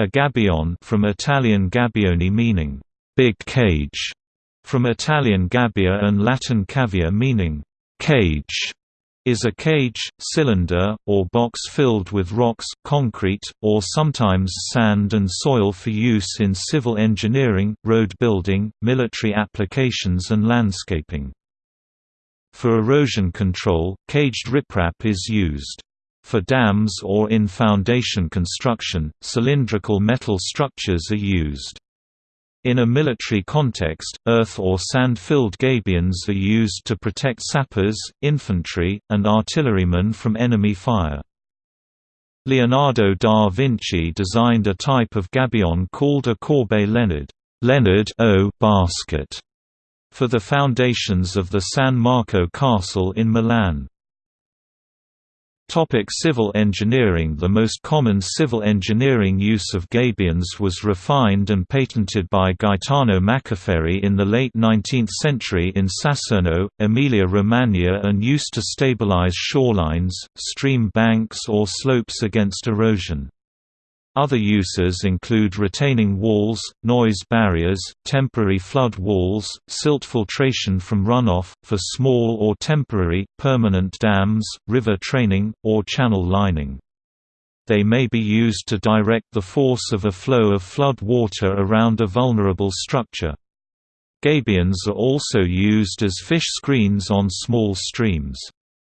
A gabion from Italian gabbione meaning big cage, from Italian gabbia and Latin cavia meaning cage, is a cage, cylinder, or box filled with rocks, concrete, or sometimes sand and soil for use in civil engineering, road building, military applications and landscaping. For erosion control, caged riprap is used. For dams or in foundation construction, cylindrical metal structures are used. In a military context, earth or sand-filled gabions are used to protect sappers, infantry, and artillerymen from enemy fire. Leonardo da Vinci designed a type of gabion called a corbeille Leonard, Leonard o basket, for the foundations of the San Marco Castle in Milan. Topic civil engineering The most common civil engineering use of gabions was refined and patented by Gaetano Maccaferri in the late 19th century in Sassano, Emilia-Romagna and used to stabilize shorelines, stream banks or slopes against erosion. Other uses include retaining walls, noise barriers, temporary flood walls, silt filtration from runoff, for small or temporary, permanent dams, river training, or channel lining. They may be used to direct the force of a flow of flood water around a vulnerable structure. Gabions are also used as fish screens on small streams.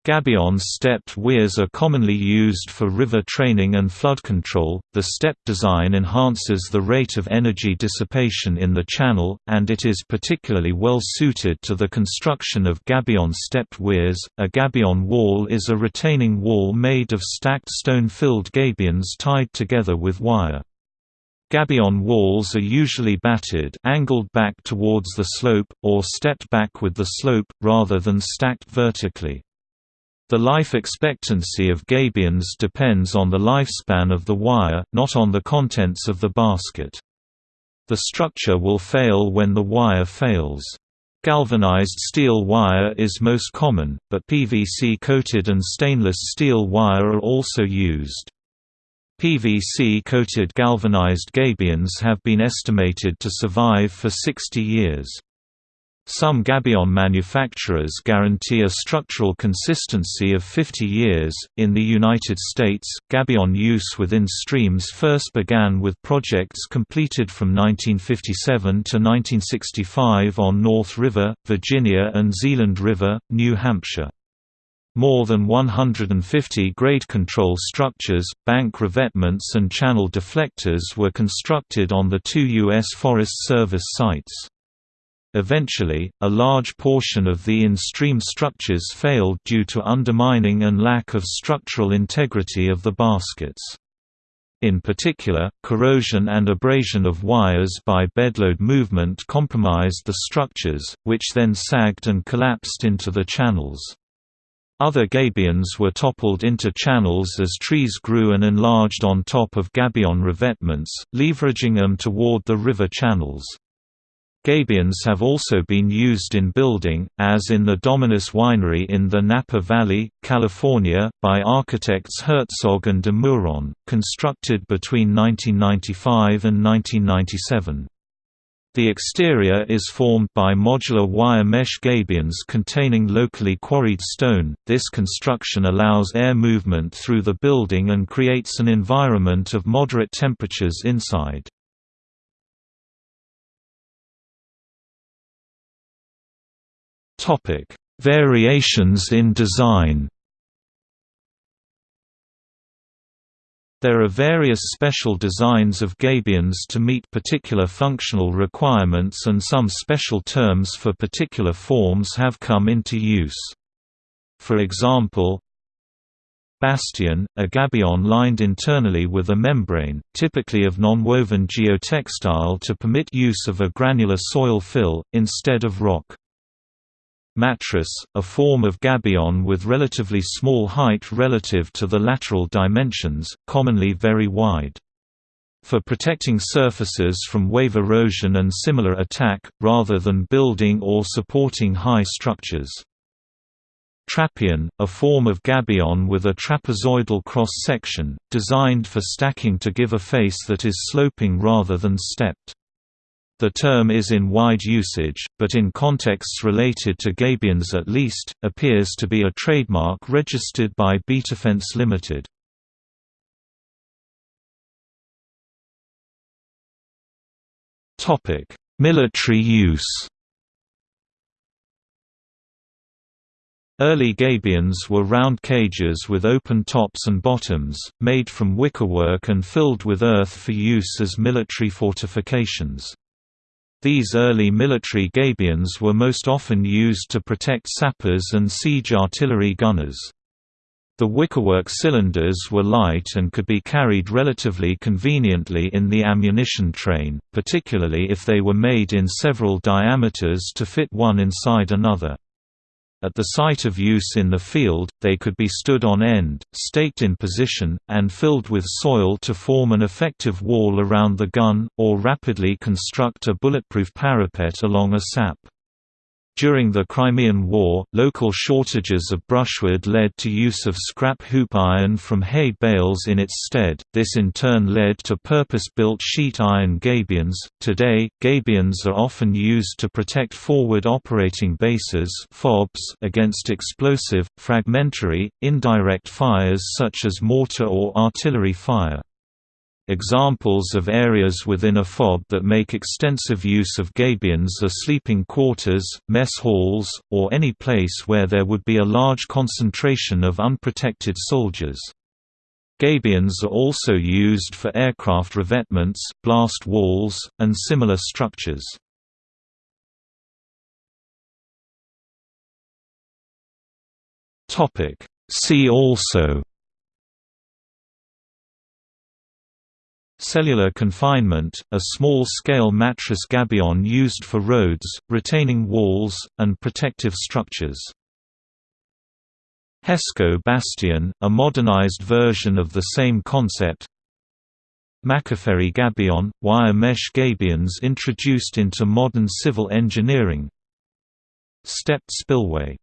Gabion stepped weirs are commonly used for river training and flood control. The step design enhances the rate of energy dissipation in the channel, and it is particularly well suited to the construction of gabion stepped weirs. A gabion wall is a retaining wall made of stacked stone-filled gabions tied together with wire. Gabion walls are usually batted angled back towards the slope, or stepped back with the slope, rather than stacked vertically. The life expectancy of gabions depends on the lifespan of the wire, not on the contents of the basket. The structure will fail when the wire fails. Galvanized steel wire is most common, but PVC-coated and stainless steel wire are also used. PVC-coated galvanized gabions have been estimated to survive for 60 years. Some gabion manufacturers guarantee a structural consistency of 50 years. In the United States, gabion use within streams first began with projects completed from 1957 to 1965 on North River, Virginia, and Zealand River, New Hampshire. More than 150 grade control structures, bank revetments, and channel deflectors were constructed on the two U.S. Forest Service sites. Eventually, a large portion of the in-stream structures failed due to undermining and lack of structural integrity of the baskets. In particular, corrosion and abrasion of wires by bedload movement compromised the structures, which then sagged and collapsed into the channels. Other gabions were toppled into channels as trees grew and enlarged on top of gabion revetments, leveraging them toward the river channels. Gabions have also been used in building, as in the Dominus Winery in the Napa Valley, California, by architects Herzog and de Meuron, constructed between 1995 and 1997. The exterior is formed by modular wire mesh gabions containing locally quarried stone. This construction allows air movement through the building and creates an environment of moderate temperatures inside. Topic: Variations in design. There are various special designs of gabions to meet particular functional requirements and some special terms for particular forms have come into use. For example, Bastion, a gabion lined internally with a membrane, typically of non-woven geotextile to permit use of a granular soil fill, instead of rock. Mattress, a form of gabion with relatively small height relative to the lateral dimensions, commonly very wide. For protecting surfaces from wave erosion and similar attack, rather than building or supporting high structures. Trappion, a form of gabion with a trapezoidal cross-section, designed for stacking to give a face that is sloping rather than stepped. The term is in wide usage, but in contexts related to gabions at least, appears to be a trademark registered by Betafence Limited. Military use Early gabions were round cages with open tops and bottoms, made from wickerwork and filled with earth for use as military fortifications. These early military gabions were most often used to protect sappers and siege artillery gunners. The wickerwork cylinders were light and could be carried relatively conveniently in the ammunition train, particularly if they were made in several diameters to fit one inside another. At the site of use in the field, they could be stood on end, staked in position, and filled with soil to form an effective wall around the gun, or rapidly construct a bulletproof parapet along a sap. During the Crimean War, local shortages of brushwood led to use of scrap hoop iron from hay bales in its stead. This in turn led to purpose-built sheet iron gabions. Today, gabions are often used to protect forward operating bases (FOBs) against explosive, fragmentary, indirect fires such as mortar or artillery fire. Examples of areas within a FOB that make extensive use of gabions are sleeping quarters, mess halls, or any place where there would be a large concentration of unprotected soldiers. Gabions are also used for aircraft revetments, blast walls, and similar structures. See also Cellular confinement, a small-scale mattress gabion used for roads, retaining walls, and protective structures. Hesco Bastion, a modernized version of the same concept. Maccaferri gabion, wire mesh gabions introduced into modern civil engineering. Stepped spillway